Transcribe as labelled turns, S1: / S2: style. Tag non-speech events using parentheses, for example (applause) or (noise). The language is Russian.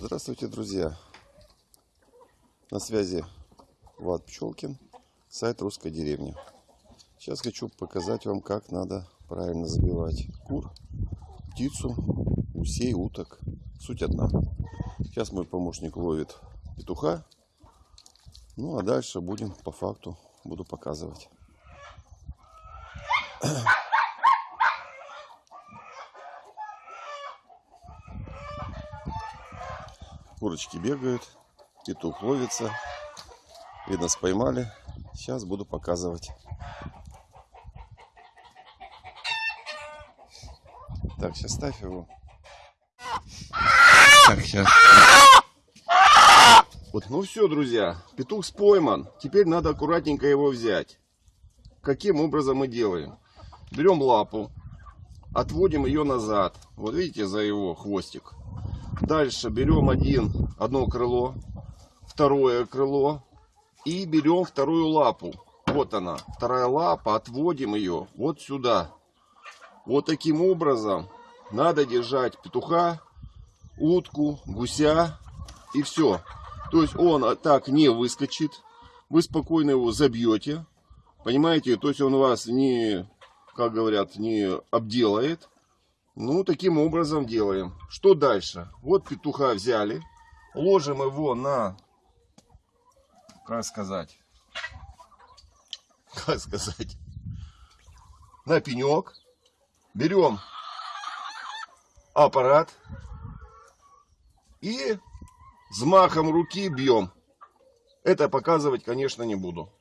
S1: Здравствуйте, друзья! На связи Влад Пчелкин, сайт Русской деревни. Сейчас хочу показать вам, как надо правильно забивать кур, птицу, гусей, уток. Суть одна. Сейчас мой помощник ловит петуха. Ну а дальше будем по факту, буду показывать. Курочки бегают, петух ловится. Видно, споймали. Сейчас буду показывать. Так, сейчас ставь его. Так, сейчас. Вот, ну все, друзья, петух спойман. Теперь надо аккуратненько его взять. Каким образом мы делаем? Берем лапу, отводим ее назад. Вот видите, за его хвостик. Дальше берем один, одно крыло, второе крыло и берем вторую лапу. Вот она, вторая лапа, отводим ее вот сюда. Вот таким образом надо держать петуха, утку, гуся и все. То есть он так не выскочит, вы спокойно его забьете, понимаете, то есть он вас не, как говорят, не обделает. Ну, таким образом делаем. Что дальше? Вот петуха взяли. Ложим его на... Как сказать? (laughs) Как сказать? На пенек. Берем аппарат. И взмахом руки бьем. Это показывать, конечно, не буду.